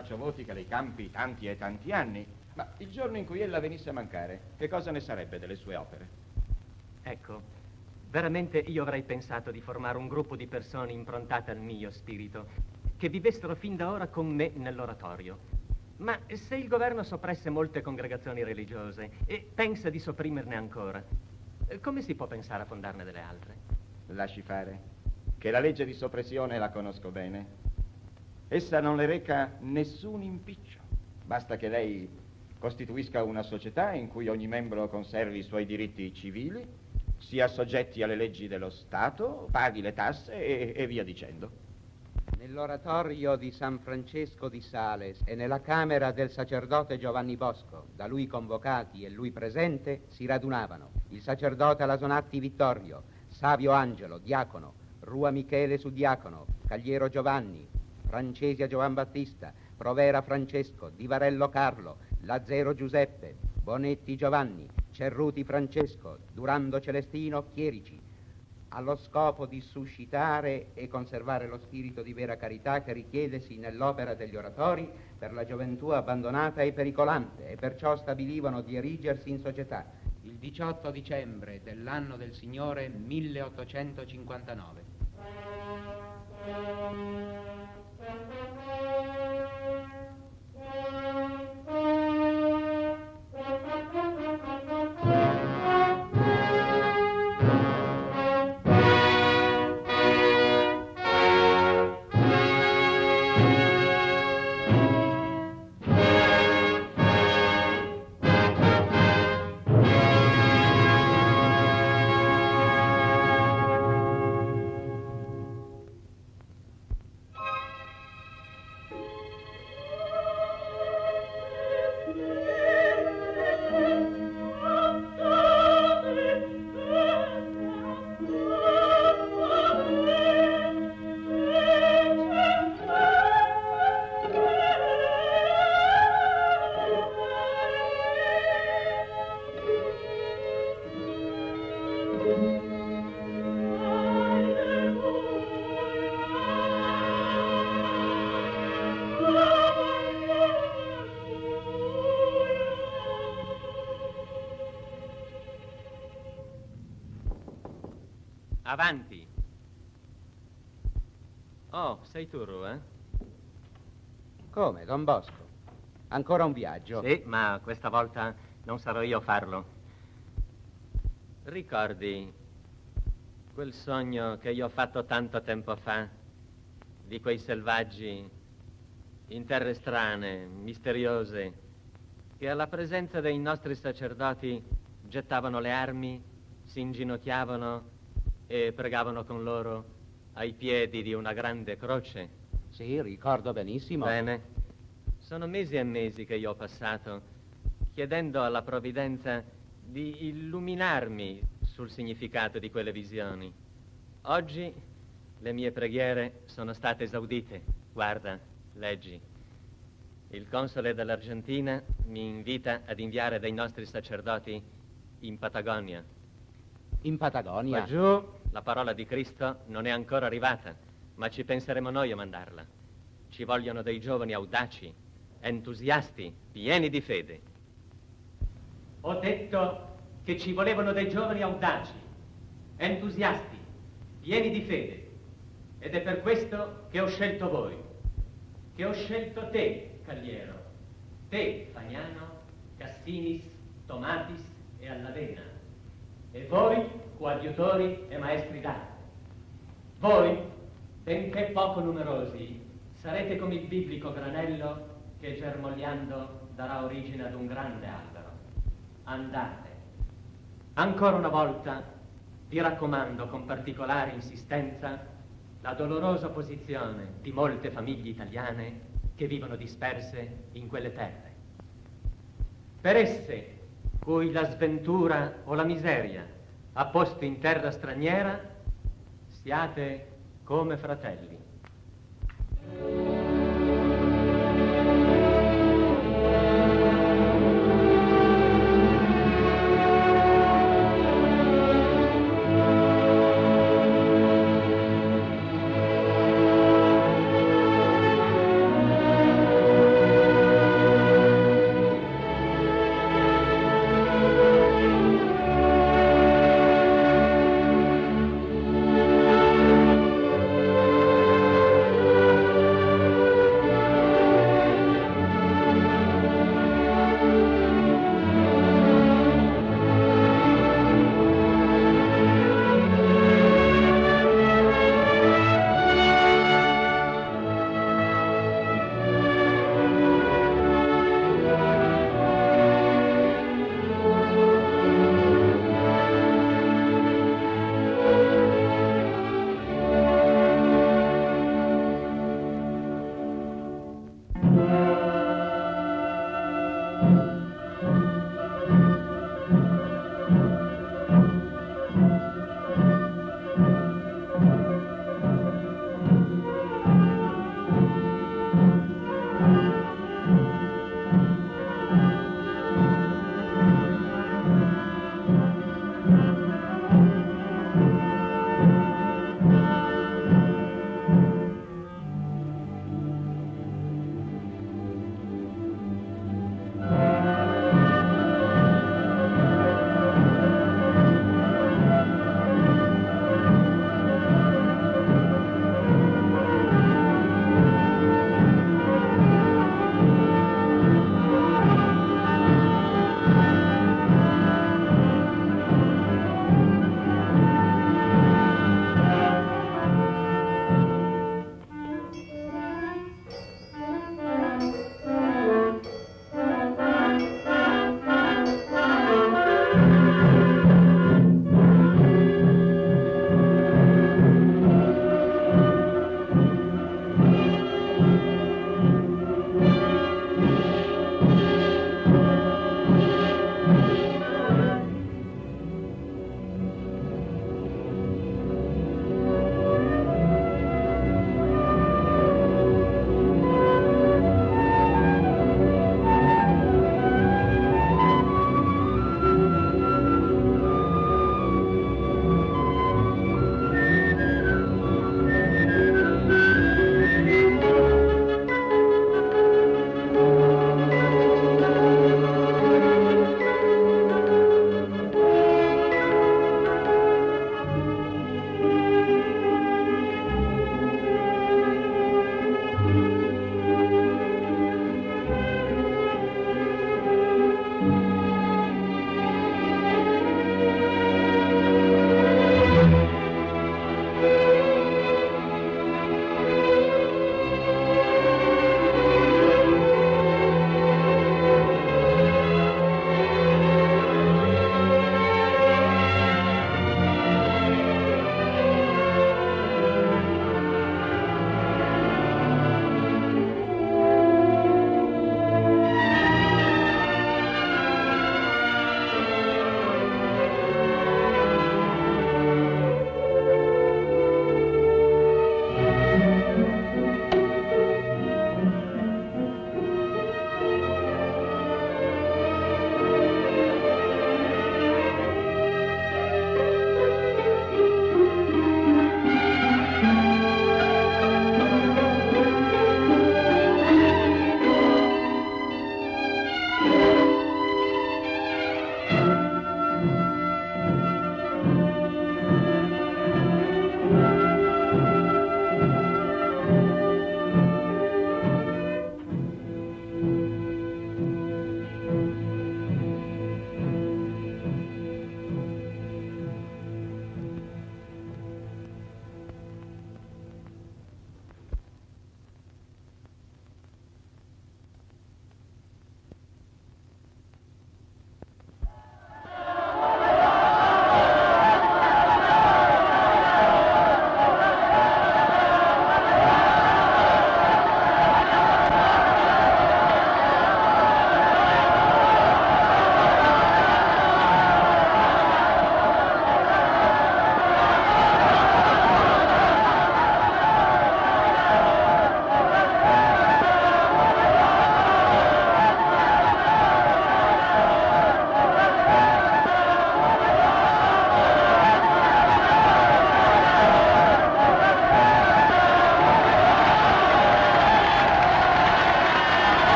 Faccio voti che lei campi tanti e tanti anni, ma il giorno in cui ella venisse a mancare, che cosa ne sarebbe delle sue opere? Ecco, veramente io avrei pensato di formare un gruppo di persone improntate al mio spirito, che vivessero fin da ora con me nell'oratorio. Ma se il governo soppresse molte congregazioni religiose e pensa di sopprimerne ancora, come si può pensare a fondarne delle altre? Lasci fare, che la legge di soppressione la conosco bene. Essa non le reca nessun impiccio. Basta che lei costituisca una società in cui ogni membro conservi i suoi diritti civili, sia soggetti alle leggi dello Stato, paghi le tasse e, e via dicendo. Nell'oratorio di San Francesco di Sales e nella camera del sacerdote Giovanni Bosco, da lui convocati e lui presente, si radunavano il sacerdote Alasonatti Vittorio, Savio Angelo, diacono, Rua Michele Suddiacono, Cagliero Giovanni, Francesia Giovan Battista, Provera Francesco, Divarello Carlo, Lazzero Giuseppe, Bonetti Giovanni, Cerruti Francesco, Durando Celestino, Chierici, allo scopo di suscitare e conservare lo spirito di vera carità che richiedesi nell'opera degli oratori per la gioventù abbandonata e pericolante e perciò stabilivano di erigersi in società il 18 dicembre dell'anno del Signore 1959. Avanti. Oh, sei tu, Ru, eh? Come, Don Bosco? Ancora un viaggio? Sì, ma questa volta non sarò io a farlo. Ricordi quel sogno che io ho fatto tanto tempo fa di quei selvaggi in terre strane, misteriose, che alla presenza dei nostri sacerdoti gettavano le armi, si inginocchiavano e pregavano con loro ai piedi di una grande croce? Sì, ricordo benissimo. Bene. Sono mesi e mesi che io ho passato chiedendo alla provvidenza di illuminarmi sul significato di quelle visioni. Oggi le mie preghiere sono state esaudite. Guarda, leggi. Il console dell'Argentina mi invita ad inviare dei nostri sacerdoti in Patagonia. In Patagonia? Laggiù la parola di Cristo non è ancora arrivata, ma ci penseremo noi a mandarla. Ci vogliono dei giovani audaci, entusiasti, pieni di fede. Ho detto che ci volevano dei giovani audaci, entusiasti, pieni di fede. Ed è per questo che ho scelto voi, che ho scelto te, Cagliero, te, Fagnano, Cassinis, Tomatis e Allavena, e voi, coadiutori e maestri d'arte. Voi, benché poco numerosi, sarete come il biblico granello che germogliando darà origine ad un grande albero. Andate. Ancora una volta vi raccomando con particolare insistenza la dolorosa posizione di molte famiglie italiane che vivono disperse in quelle terre. Per esse, cui la sventura o la miseria ha posto in terra straniera, siate come fratelli.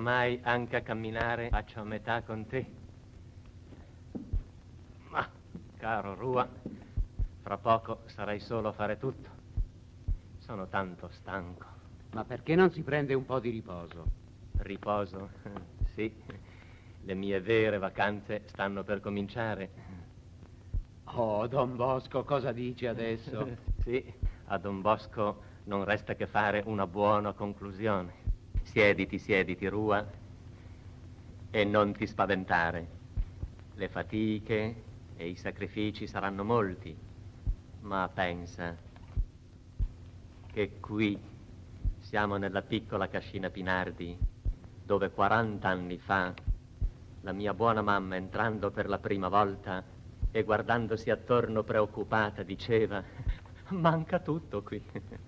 Oramai anche a camminare faccio a metà con te. Ma, caro Rua, fra poco sarai solo a fare tutto. Sono tanto stanco. Ma perché non si prende un po' di riposo? Riposo? Sì, le mie vere vacanze stanno per cominciare. Oh, Don Bosco, cosa dici adesso? sì, a Don Bosco non resta che fare una buona conclusione. Siediti, siediti, Rua, e non ti spaventare. Le fatiche e i sacrifici saranno molti, ma pensa che qui siamo nella piccola cascina Pinardi, dove 40 anni fa la mia buona mamma entrando per la prima volta e guardandosi attorno preoccupata diceva manca tutto qui.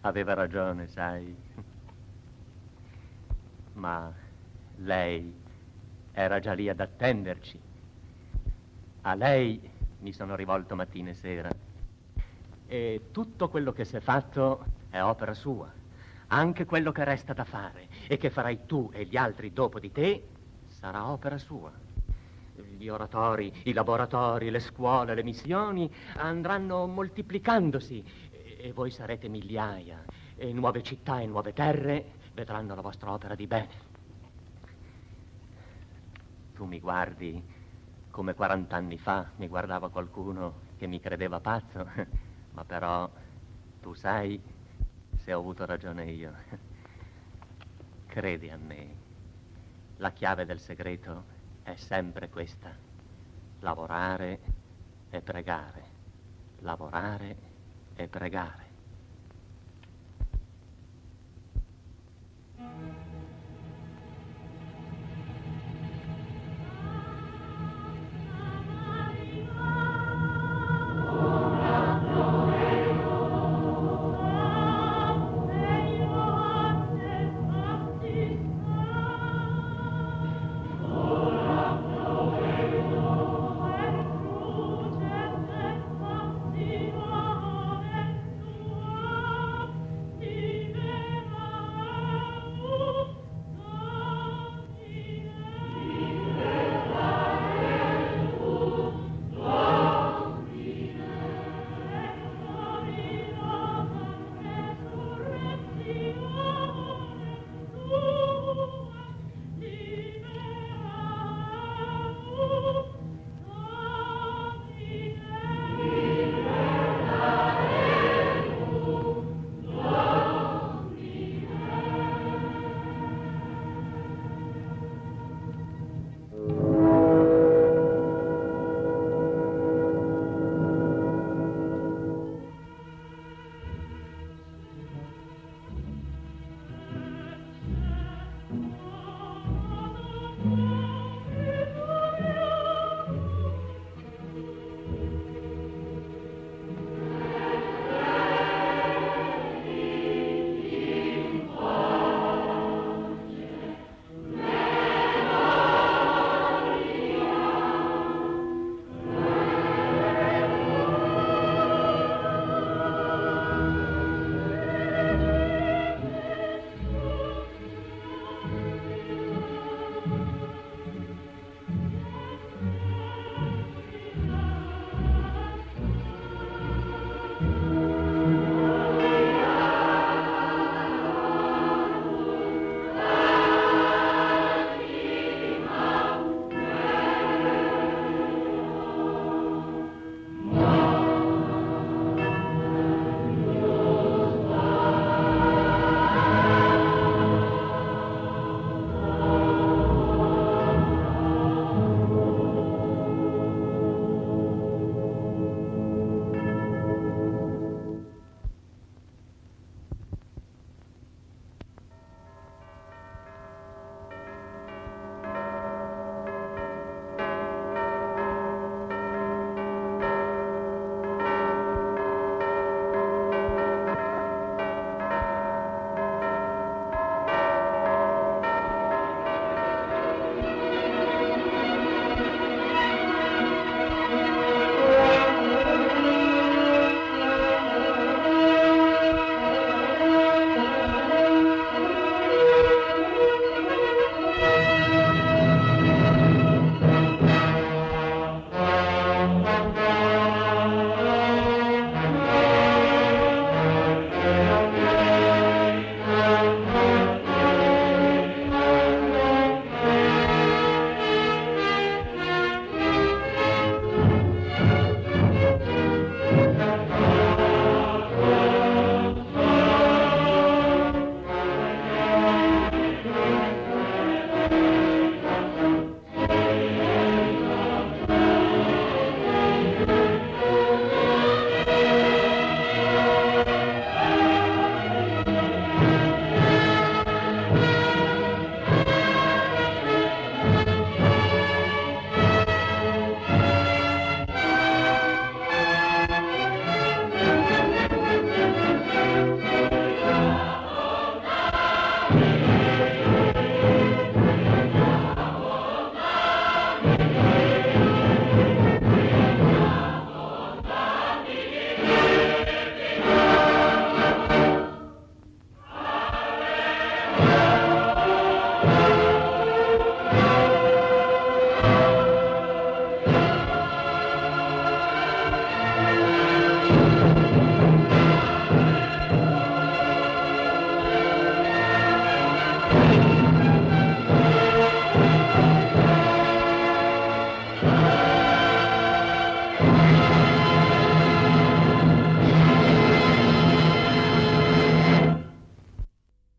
Aveva ragione, sai. Ma lei era già lì ad attenderci. A lei mi sono rivolto mattina e sera. E tutto quello che si è fatto è opera sua. Anche quello che resta da fare e che farai tu e gli altri dopo di te sarà opera sua. Gli oratori, i laboratori, le scuole, le missioni andranno moltiplicandosi e voi sarete migliaia e nuove città e nuove terre vedranno la vostra opera di bene. Tu mi guardi come 40 anni fa mi guardava qualcuno che mi credeva pazzo, ma però tu sai se ho avuto ragione io. Credi a me, la chiave del segreto è sempre questa, lavorare e pregare, lavorare e pregare. Thank you.